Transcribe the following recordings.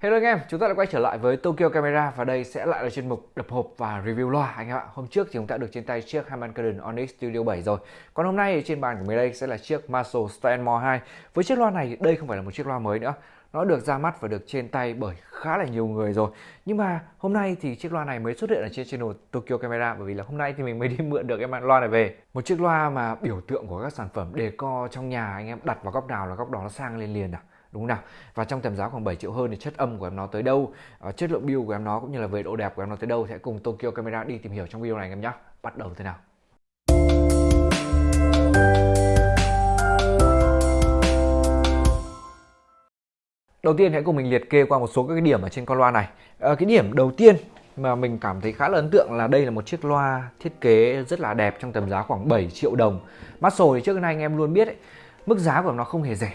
Hello anh em, chúng ta đã quay trở lại với Tokyo Camera và đây sẽ lại là chuyên mục đập hộp và review loa anh em ạ. Hôm trước thì chúng ta được trên tay chiếc Harman Kardon Onyx Studio 7 rồi. Còn hôm nay thì trên bàn của mình đây sẽ là chiếc Marshall Stanmore 2. Với chiếc loa này đây không phải là một chiếc loa mới nữa. Nó được ra mắt và được trên tay bởi khá là nhiều người rồi. Nhưng mà hôm nay thì chiếc loa này mới xuất hiện ở trên channel Tokyo Camera bởi vì là hôm nay thì mình mới đi mượn được cái loa này về. Một chiếc loa mà biểu tượng của các sản phẩm decor trong nhà anh em đặt vào góc nào là góc đó nó sang lên liền à đúng không nào? Và trong tầm giá khoảng 7 triệu hơn thì chất âm của em nó tới đâu? Uh, chất lượng build của em nó cũng như là về độ đẹp của em nó tới đâu? Sẽ cùng Tokyo Camera đi tìm hiểu trong video này anh em nhé. Bắt đầu thế nào? Đầu tiên hãy cùng mình liệt kê qua một số các cái điểm ở trên con loa này. À, Cái điểm đầu tiên mà mình cảm thấy khá là ấn tượng là đây là một chiếc loa thiết kế rất là đẹp trong tầm giá khoảng 7 triệu đồng. Marshall thì trước nay anh em luôn biết ấy, mức giá của nó không hề rẻ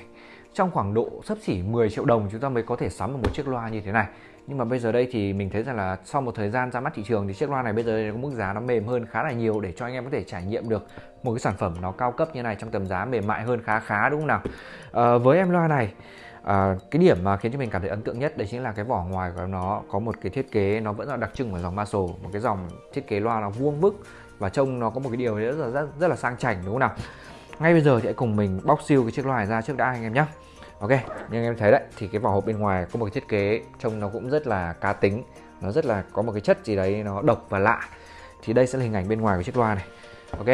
trong khoảng độ sấp xỉ 10 triệu đồng chúng ta mới có thể sắm được một chiếc loa như thế này. Nhưng mà bây giờ đây thì mình thấy rằng là sau một thời gian ra mắt thị trường thì chiếc loa này bây giờ có mức giá nó mềm hơn khá là nhiều để cho anh em có thể trải nghiệm được một cái sản phẩm nó cao cấp như này trong tầm giá mềm mại hơn khá khá đúng không nào? À, với em loa này à, cái điểm mà khiến cho mình cảm thấy ấn tượng nhất đấy chính là cái vỏ ngoài của nó có một cái thiết kế nó vẫn là đặc trưng của dòng Marshall một cái dòng thiết kế loa nó vuông vức và trông nó có một cái điều rất là rất, rất là sang chảnh đúng không nào? Ngay bây giờ thì hãy cùng mình bóc siêu cái chiếc loa này ra trước đã, anh em nhé ok, như anh em thấy đấy, thì cái vỏ hộp bên ngoài có một cái thiết kế trông nó cũng rất là cá tính. Nó rất là có một cái chất gì đấy nó độc và lạ. Thì đây sẽ là hình ảnh bên ngoài của chiếc loa này. Ok,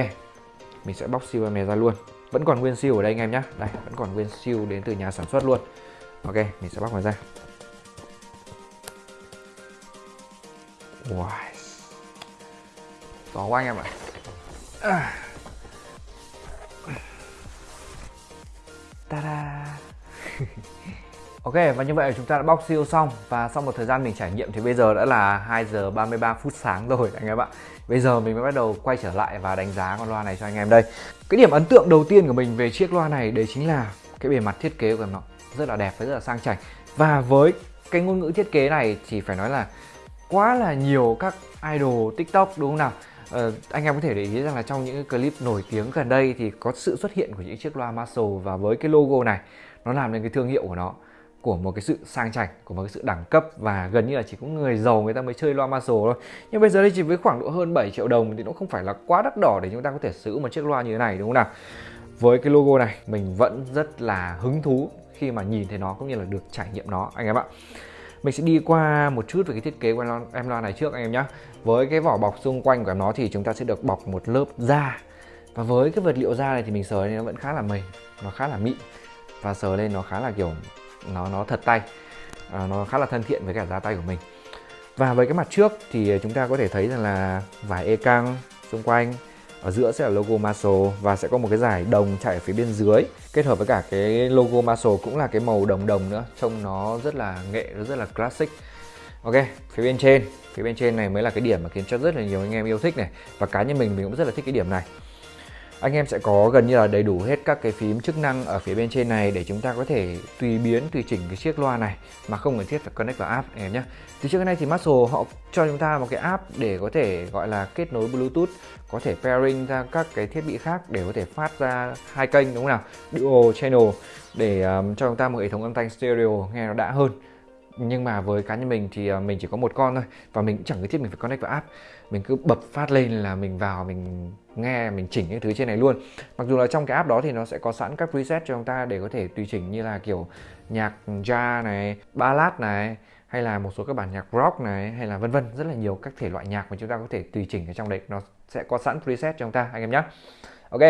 mình sẽ bóc siêu em này ra luôn. Vẫn còn nguyên siêu ở đây anh em nhé đây, vẫn còn nguyên siêu đến từ nhà sản xuất luôn. Ok, mình sẽ bóc nó ra. Wow to quá anh em ạ. À. Ta-da. Ok, và như vậy chúng ta đã bóc siêu xong. Và sau một thời gian mình trải nghiệm thì bây giờ đã là 2 giờ 33 phút sáng rồi, anh em ạ. Bây giờ mình mới bắt đầu quay trở lại và đánh giá con loa này cho anh em đây. Cái điểm ấn tượng đầu tiên của mình về chiếc loa này, đấy chính là cái bề mặt thiết kế của nó rất là đẹp và rất là sang chảnh. Và với cái ngôn ngữ thiết kế này thì phải nói là quá là nhiều các idol tiktok, đúng không nào? Uh, anh em có thể để ý rằng là trong những clip nổi tiếng gần đây thì có sự xuất hiện của những chiếc loa Marshall và với cái logo này nó làm nên cái thương hiệu của nó của một cái sự sang chảnh của một cái sự đẳng cấp và gần như là chỉ có người giàu người ta mới chơi loa Marshall thôi. Nhưng bây giờ đây chỉ với khoảng độ hơn 7 triệu đồng thì nó không phải là quá đắt đỏ để chúng ta có thể sử dụng một chiếc loa như thế này đúng không nào? Với cái logo này mình vẫn rất là hứng thú khi mà nhìn thấy nó cũng như là được trải nghiệm nó anh em ạ mình sẽ đi qua một chút về cái thiết kế của em loa này trước anh em nhé với cái vỏ bọc xung quanh của nó thì chúng ta sẽ được bọc một lớp da. Và với cái vật liệu da này thì mình sờ lên nó vẫn khá là mềm nó khá là mịn. Và sờ lên nó khá là kiểu nó nó thật tay. À, nó khá là thân thiện với cả da tay của mình. Và với cái mặt trước thì chúng ta có thể thấy rằng là vải e căng xung quanh ở giữa sẽ là logo Marshall và sẽ có một cái giải đồng chạy ở phía bên dưới. Kết hợp với cả cái logo Marshall cũng là cái màu đồng đồng nữa, trông nó rất là nghệ, nó rất là classic. Ok, phía bên trên. Phía bên trên này mới là cái điểm mà khiến cho rất là nhiều anh em yêu thích này. Và cá nhân mình mình cũng rất là thích cái điểm này anh em sẽ có gần như là đầy đủ hết các cái phím chức năng ở phía bên trên này để chúng ta có thể tùy biến tùy chỉnh cái chiếc loa này mà không cần thiết phải connect vào app anh em nhé. Từ trước đến nay thì Marshall họ cho chúng ta một cái app để có thể gọi là kết nối Bluetooth có thể pairing ra các cái thiết bị khác để có thể phát ra hai kênh đúng không nào? Dual channel để um, cho chúng ta một hệ thống âm thanh stereo nghe nó đã hơn nhưng mà với cá nhân mình thì ờ, mình chỉ có một con thôi và mình cũng chẳng cần thiết mình phải connect vào app. Mình cứ bật phát lên là mình vào mình nghe mình chỉnh những thứ trên này luôn. Mặc dù là trong cái app đó thì nó sẽ có sẵn các preset cho chúng ta để có thể tùy chỉnh như là kiểu nhạc jazz này ballad này hay là một số các bản nhạc rock này hay là vân vân rất là nhiều các thể loại nhạc mà chúng ta có thể tùy chỉnh ở trong đấy. Nó sẽ có sẵn preset cho chúng ta anh em nhé ok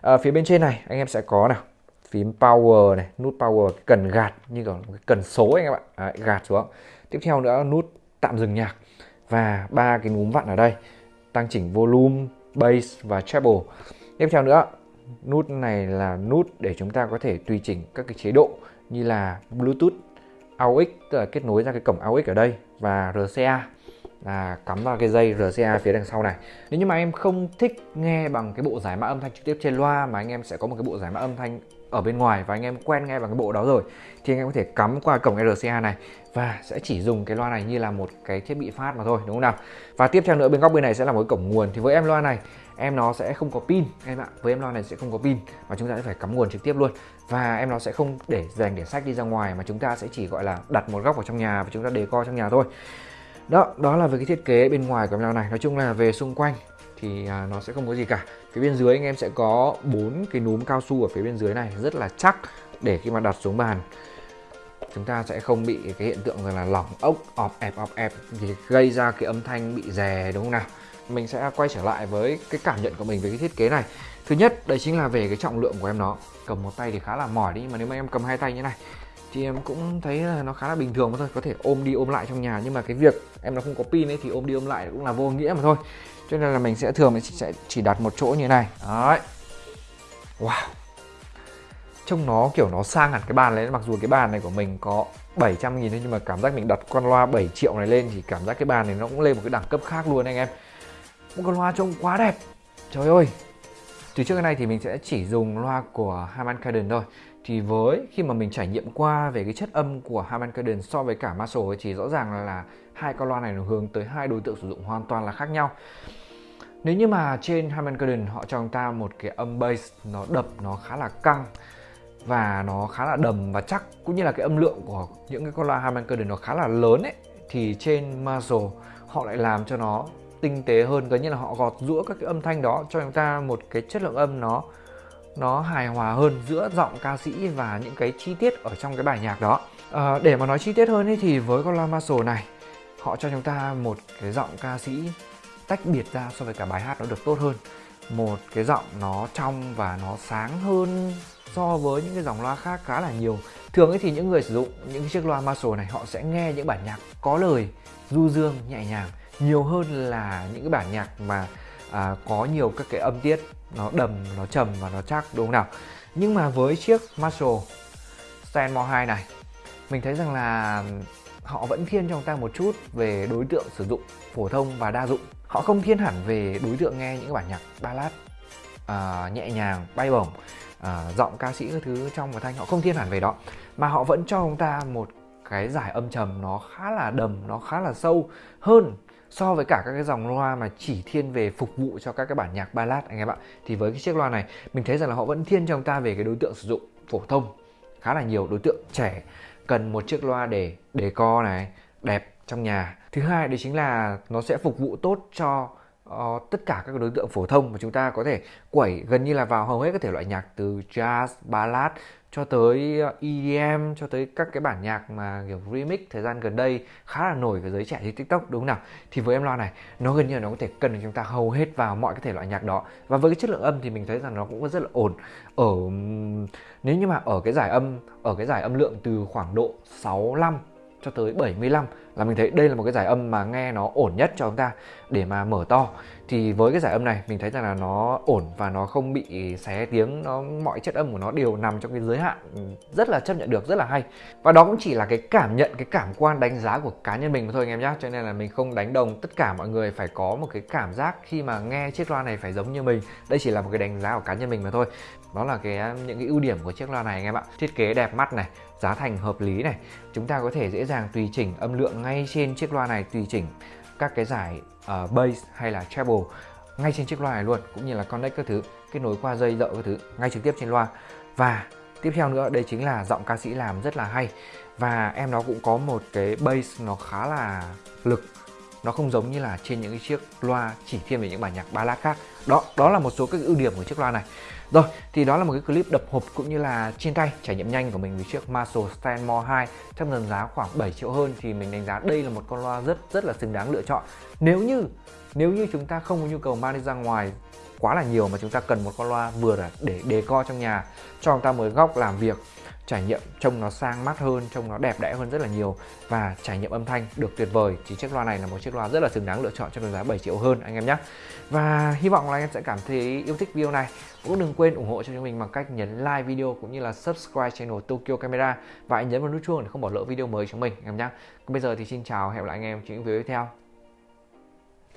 à, phía bên trên này anh em sẽ có nào phím power này nút power cần gạt như kiểu cái cần số anh em ạ. Đấy, gạt xuống. Tiếp theo nữa nút tạm dừng nhạc. Và ba cái núm vặn ở đây tăng chỉnh volume bass và treble. Tiếp theo nữa nút này là nút để chúng ta có thể tùy chỉnh các cái chế độ như là bluetooth AUX tức là kết nối ra cái cổng AUX ở đây và RCA là cắm vào cái dây RCA phía đằng sau này. Nếu như mà em không thích nghe bằng cái bộ giải mã âm thanh trực tiếp trên loa mà anh em sẽ có một cái bộ giải mã âm thanh ở bên ngoài và anh em quen nghe vào cái bộ đó rồi, thì anh em có thể cắm qua cổng RCA này và sẽ chỉ dùng cái loa này như là một cái thiết bị phát mà thôi, đúng không nào? Và tiếp theo nữa, bên góc bên này sẽ là một cổng nguồn, thì với em loa này, em nó sẽ không có pin, em ạ. Với em loa này sẽ không có pin mà chúng ta sẽ phải cắm nguồn trực tiếp luôn. Và em nó sẽ không để dành để sách đi ra ngoài mà chúng ta sẽ chỉ gọi là đặt một góc vào trong nhà và chúng ta đề co trong nhà thôi. Đó đó là về cái thiết kế bên ngoài của em loa này. Nói chung là về xung quanh thì à, nó sẽ không có gì cả. Phía bên dưới anh em sẽ có bốn cái núm cao su ở phía bên dưới này, rất là chắc để khi mà đặt xuống bàn, chúng ta sẽ không bị cái hiện tượng là lỏng ốc, ọp ẹp ọp ẹp, thì gây ra cái âm thanh bị rè, đúng không nào? Mình sẽ quay trở lại với cái cảm nhận của mình về cái thiết kế này. Thứ nhất đây chính là về cái trọng lượng của em nó. Cầm một tay thì khá là mỏi đi, nhưng mà nếu mà em cầm hai tay như này, thì em cũng thấy là nó khá là bình thường mà thôi. Có thể ôm đi ôm lại trong nhà, nhưng mà cái việc em nó không có pin ấy thì ôm đi ôm lại cũng là vô nghĩa mà thôi cho nên là mình sẽ thường mình sẽ chỉ đặt một chỗ như này. Đấy. Wow. Trông nó kiểu nó sang hẳn cái bàn lên mặc dù cái bàn này của mình có 700 nghìn thôi, nhưng mà cảm giác mình đặt con loa 7 triệu này lên thì cảm giác cái bàn này nó cũng lên một cái đẳng cấp khác luôn anh em. Một con loa trông quá đẹp. Trời ơi. Từ trước cái này thì mình sẽ chỉ dùng loa của Harman Kardon thôi thì với khi mà mình trải nghiệm qua về cái chất âm của Harman Kardon so với cả Marshall thì rõ ràng là, là hai con loa này nó hướng tới hai đối tượng sử dụng hoàn toàn là khác nhau. Nếu như mà trên Harman Kardon họ cho chúng ta một cái âm bass nó đập nó khá là căng và nó khá là đầm và chắc cũng như là cái âm lượng của những cái con loa Harman Kardon nó khá là lớn ấy thì trên Marshall họ lại làm cho nó tinh tế hơn. Gần như là họ gọt rũa các cái âm thanh đó cho chúng ta một cái chất lượng âm nó nó hài hòa hơn giữa giọng ca sĩ và những cái chi tiết ở trong cái bài nhạc đó. À, để mà nói chi tiết hơn ấy, thì với con loa Marshall này họ cho chúng ta một cái giọng ca sĩ tách biệt ra so với cả bài hát nó được tốt hơn. Một cái giọng nó trong và nó sáng hơn so với những cái dòng loa khác khá là nhiều. Thường ấy thì những người sử dụng những chiếc loa Marshall này họ sẽ nghe những bản nhạc có lời du dương nhẹ nhàng nhiều hơn là những cái bản nhạc mà à, có nhiều các cái âm tiết nó đầm nó trầm và nó chắc đúng không nào? Nhưng mà với chiếc Marshall Stanmore 2 này mình thấy rằng là họ vẫn thiên cho chúng ta một chút về đối tượng sử dụng phổ thông và đa dụng. Họ không thiên hẳn về đối tượng nghe những bản nhạc ballad à, nhẹ nhàng bay bổng à, giọng ca sĩ các thứ trong và thanh họ không thiên hẳn về đó. Mà họ vẫn cho chúng ta một cái giải âm trầm nó khá là đầm nó khá là sâu hơn so với cả các cái dòng loa mà chỉ thiên về phục vụ cho các cái bản nhạc ballad, anh em ạ, thì với cái chiếc loa này, mình thấy rằng là họ vẫn thiên cho chúng ta về cái đối tượng sử dụng phổ thông khá là nhiều. Đối tượng trẻ cần một chiếc loa để để co này, đẹp trong nhà. Thứ hai đấy chính là nó sẽ phục vụ tốt cho uh, tất cả các đối tượng phổ thông mà chúng ta có thể quẩy gần như là vào hầu hết các thể loại nhạc từ jazz ballad cho tới ờ, EDM cho tới các cái bản nhạc mà kiểu remix thời gian gần đây khá là nổi với giới trẻ trên TikTok đúng không nào? Thì với em loa này nó gần như là nó có thể cân được chúng ta hầu hết vào mọi cái thể loại nhạc đó. Và với cái chất lượng âm thì mình thấy rằng nó cũng rất là ổn. Ở nếu như mà ở cái giải âm ở cái giải âm lượng từ khoảng độ 65 cho tới 75 là mình thấy đây là một cái giải âm mà nghe nó ổn nhất cho chúng ta để mà mở to. Thì với cái giải âm này, mình thấy rằng là nó ổn và nó không bị xé tiếng, nó, mọi chất âm của nó đều nằm trong cái giới hạn rất là chấp nhận được, rất là hay. Và đó cũng chỉ là cái cảm nhận, cái cảm quan đánh giá của cá nhân mình mà thôi anh em nhé cho nên là mình không đánh đồng, tất cả mọi người phải có một cái cảm giác khi mà nghe chiếc loa này phải giống như mình. Đây chỉ là một cái đánh giá của cá nhân mình mà thôi. Đó là cái, những cái ưu điểm của chiếc loa này anh em ạ. Thiết kế đẹp mắt này, giá thành hợp lý này. Chúng ta có thể dễ dàng tùy chỉnh âm lượng ngay trên chiếc loa này tùy chỉnh các cái giải uh, bass hay là treble ngay trên chiếc loa này luôn cũng như là connect các thứ kết nối qua dây dợ các thứ ngay trực tiếp trên loa. Và tiếp theo nữa đây chính là giọng ca sĩ làm rất là hay. Và em nó cũng có một cái bass nó khá là lực nó không giống như là trên những cái chiếc loa chỉ thiên về những bản nhạc ballad khác đó đó là một số các ưu điểm của chiếc loa này. Rồi, thì đó là một cái clip đập hộp cũng như là trên tay, trải nghiệm nhanh của mình với chiếc Marshall Stanmore 2 trong tầm giá khoảng 7 triệu hơn thì mình đánh giá đây là một con loa rất rất là xứng đáng lựa chọn. Nếu như nếu như chúng ta không có nhu cầu mang đi ra ngoài quá là nhiều mà chúng ta cần một con loa vừa để đề co trong nhà, cho chúng ta một góc làm việc trải nghiệm trông nó sang mắt hơn, trông nó đẹp đẽ hơn rất là nhiều. Và trải nghiệm âm thanh được tuyệt vời. Thì chiếc loa này là một chiếc loa rất là xứng đáng lựa chọn cho giá 7 triệu hơn, anh em nhé. Và hy vọng là anh em sẽ cảm thấy yêu thích video này. Cũng đừng quên ủng hộ cho chúng mình bằng cách nhấn like video cũng như là subscribe channel Tokyo Camera. Và anh nhấn vào nút chuông để không bỏ lỡ video mới chúng mình, anh em nhé. Còn bây giờ thì xin chào, hẹn gặp lại anh em trong những video tiếp theo.